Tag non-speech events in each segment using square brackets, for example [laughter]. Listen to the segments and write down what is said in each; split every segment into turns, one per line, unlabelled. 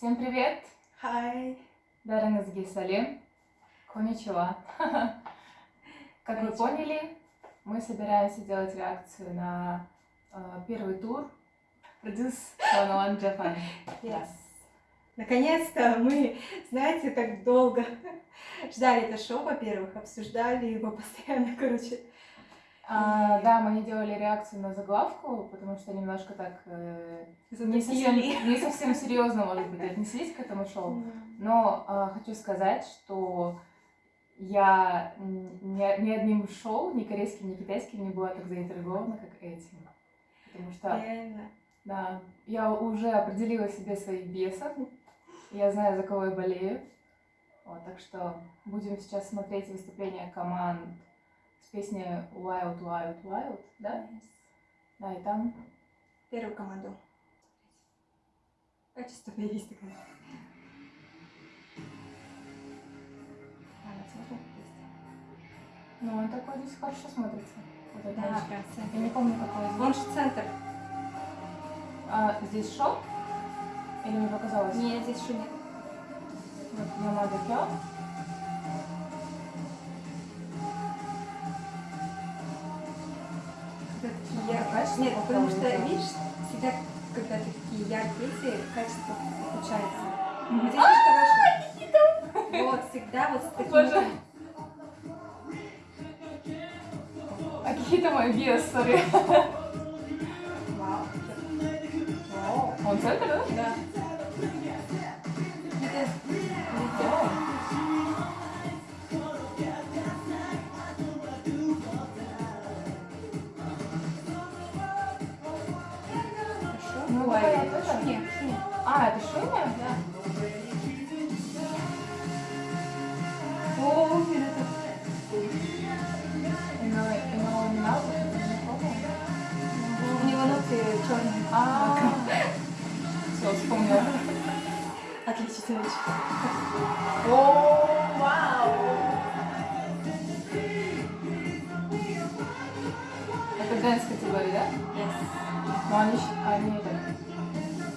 Всем привет!
Хай!
Дараназги Салим. Коничева. [laughs] Как вы поняли, мы собираемся делать реакцию на э, первый тур Produce One One Japan. [laughs]
Yes. Наконец-то мы, знаете, так долго [laughs] ждали это шоу, во-первых, обсуждали его постоянно, короче.
А, да, мы не делали реакцию на заглавку, потому что немножко так э, не, совсем, не совсем серьезно, может быть, отнеслись к этому шоу. Но э, хочу сказать, что я ни, ни одним шоу, ни корейским, ни китайским не была так заинтригована, как этим. Потому что
Реально.
да, я уже определила себе своих бесов, я знаю, за кого я болею. Вот, так что будем сейчас смотреть выступление команд с песней Wild, Wild, Wild, да? Да, и там...
Первую команду. Качество есть такое.
Ну, он такой здесь хорошо смотрится. Вот это
Да, прям
Я
центр.
не помню, какой из
Он же центр.
А, здесь шоу? Или мне показалось?
Нет, здесь шумит.
Вот, Ямада Кё.
Нет, потому что, видишь, всегда, когда такие яркие эти, качество. Здесь хорошо. Вот, всегда вот с таким...
А какие то мои биос, сори.
Вау.
Вау. Он центр, да?
Да.
А, это Шуня?
Да. О, это...
Ино, ино, Минал, это не помню.
У него ноты черные.
А, все, вспомнила.
Отлично, вещь.
О, вау! Это дэнс категория, да?
Yes.
Но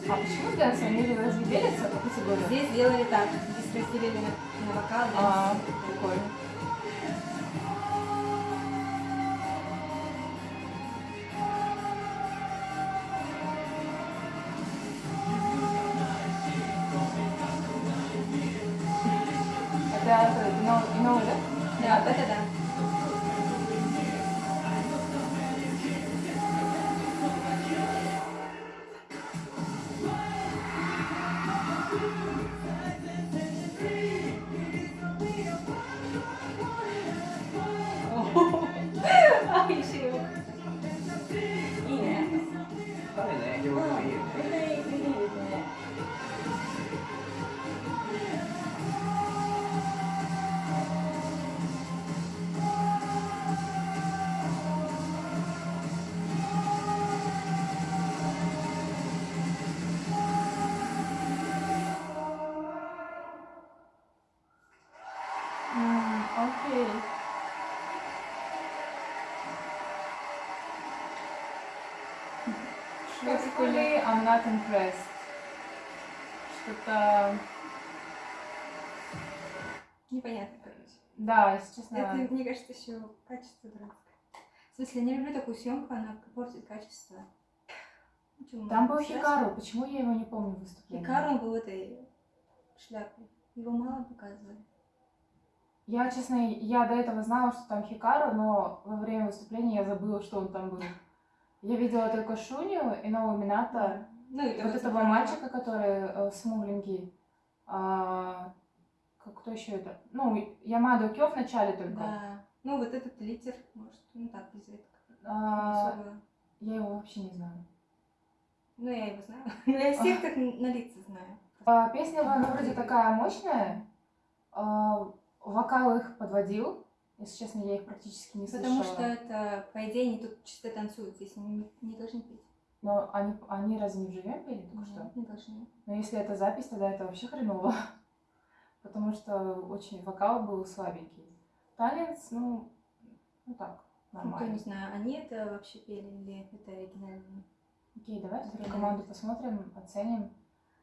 они, они. А почему dance? Они же разве делятся по категории?
Здесь сделали так. Здесь разделили на, на вокал.
А, прикольно. Это ино, ино, да?
Да, это да.
Basically, I'm not impressed. Что-то...
Непонятно, короче.
Да, если честно...
Это, мне кажется, еще качество дурацкое. В смысле, я не люблю такую съемку, она портит качество. Чё,
Там был? Хикару, почему я его не помню выступление?
Хикару он был в этой шляпе. Его мало показывали.
Я, честно, я до этого знала, что там Хикару, но во время выступления я забыла, что он там был. Я видела только Шуню и Нового Мината,
Ну, и
вот этого мальчика, который э, смугленький. А, как, кто еще это? Ну, Ямадо Кё в начале только.
Да. Ну, вот этот лидер, может, ну так, без редко.
А, я его вообще не знаю.
Ну, я его знаю. [laughs] Но я всех так на лица знаю.
А, песня она вроде такая мощная. А, вокал их подводил. Если честно, я их практически не слышала.
Потому что это, по идее, они тут чисто танцуют. Здесь они не, не должны петь.
Но они, они разве не вживем пели только что?
Нет, Не должны.
Но если это запись, тогда это вообще хреново. [laughs] Потому что очень вокал был слабенький. Танец, ну, ну так,
Ну, то
нормально.
не знаю, они это вообще пели или это оригинально?
Окей, давай вторую команду посмотрим, оценим.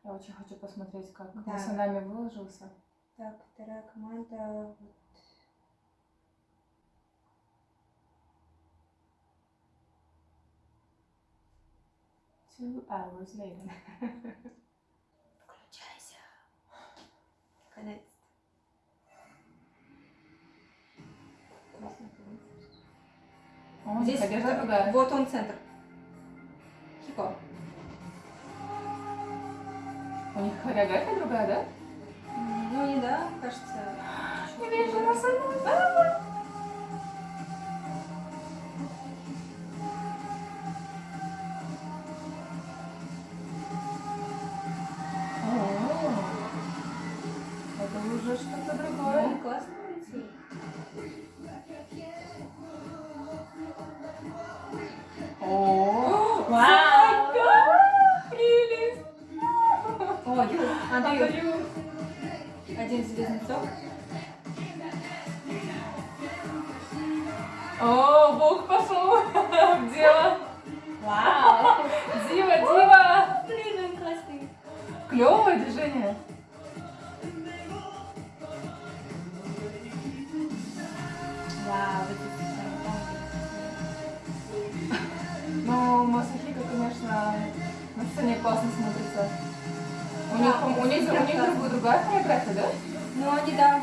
Я очень хочу посмотреть, как
Да.
Масанами выложился.
Так, вторая команда. вот.
Two hours later.
Включайся. Наконец.
О,
Здесь
одежда
вот-
другая.
Вот он центр. Хико.
У них хореография другая, да?
Ну не да, кажется. Чуть-чуть
вижу
другая.
Масанами. О, О,
Ю, Андрею.
Отдаю.
Один из близнецов.
О, Бог пошел [laughs] в дело.
Вау!
Дива, дива.
Блин, он классный.
Клевое движение.
Вау,
Но Масахика, конечно, на сцене классно смотрится. Них, у них, у них другая, хореография, да?
Ну, они, да.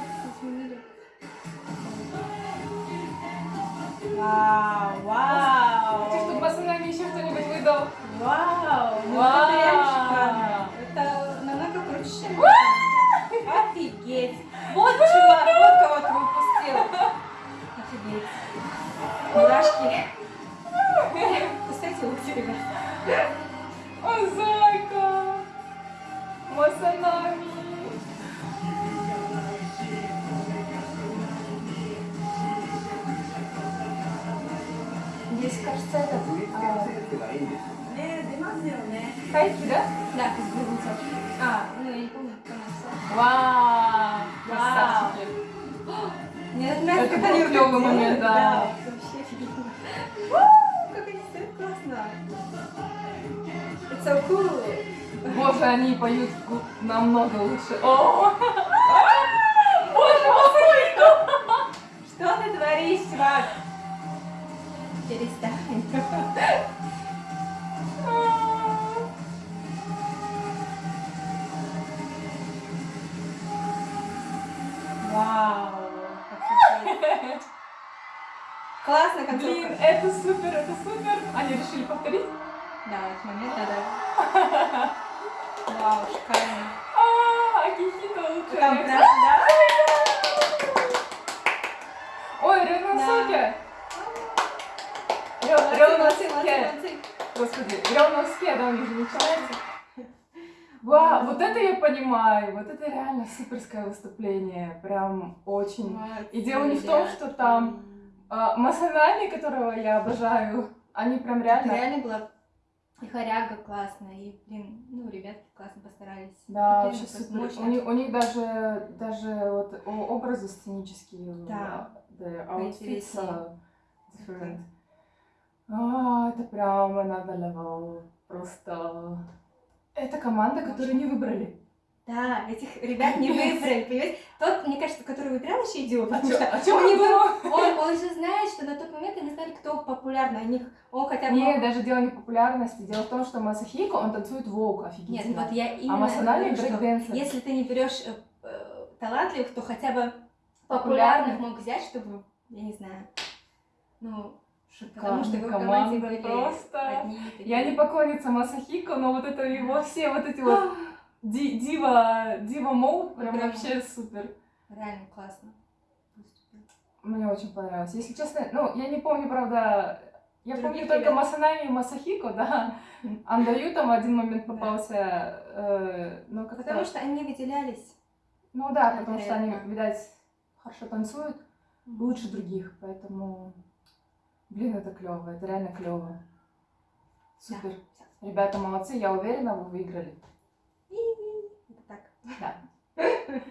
Вау, вау.
Хочу, чтобы Масанами еще что-нибудь выдал.
Вау, ну
Вау.
это реально шикарно. Это намного круче, чем. Офигеть. Вот чувак, вот кого ты выпустил. [laughs] Офигеть. Мурашки.
Здесь, кажется, этот... а, Хайки, да?
Да, из близнецов. А, ну я не помню, кто написал.
Вау!
Вау. Мне нравится,
Это был
рукой
момент,
делают.
да.
вообще офигенно. Как они стоят классно. It's so cool.
Боже, они поют намного лучше. О! [laughs] Боже, Масахико!
Что ты творишь, чувак? Перестань. [laughs] Вау. Классно
Блин,
концовка.
это супер, это супер. Они решили повторить?
Да, этот момент надо. [laughs] Вау, шикарно.
А, Акихито лучше.
Там прям, да?
Ой, Рёносуке!
Молодцы, молодцы, молодцы,
Рёносуке!
молодцы.
Господи, Рёносуке, да, у них же начинается. Вау, вот это я понимаю, вот это реально суперское выступление, прям очень.
Молодцы,
И дело не в том, что там а, Масанами, которого я обожаю, они прям
Это
реально...
реально было и хоряга классно, и, блин, ну, ребятки классно постарались.
Да, вообще супер. У них, у них даже, даже вот образы сценические,
Да.
the outfits are different. А, это прям another level. Просто... Это команда, которую не выбрали.
Да, этих ребят не выбрали, [laughs] понимаете? Тот, мне кажется, который выбирал еще идиот,
А
потому что
а он
него- [laughs] он, он же знает, что на тот момент они знали, кто популярный. Них он хотя бы...
Не, даже дело не популярности. Дело в том, что Масахико, он танцует волк
Нет,
офигительно.
вот я именно
а Масанами
если ты не берешь э, э, талантливых, то хотя бы
популярных
мог взять, чтобы, я не знаю, ну,
Шикарная
потому что его в команде
команда,
были
просто...
одни.
Я не поклонница Масахико, но вот это его все вот эти вот [gasps] ди- дива, дива мод, прям
Прям.
вообще супер.
Реально классно.
Мне очень понравилось. Если честно, ну, я не помню, правда, я
Других
помню только. Масанами и Масахико, да. [laughs] Андаю там один момент
Да.
попался, э, но как-то...
Потому что они выделялись.
Ну да, потому что они, видать, хорошо танцуют, лучше других, поэтому, блин, это клево, это реально клево. Супер. Ребята молодцы, я уверена, вы выиграли.
И- Это так.
Да. [laughs]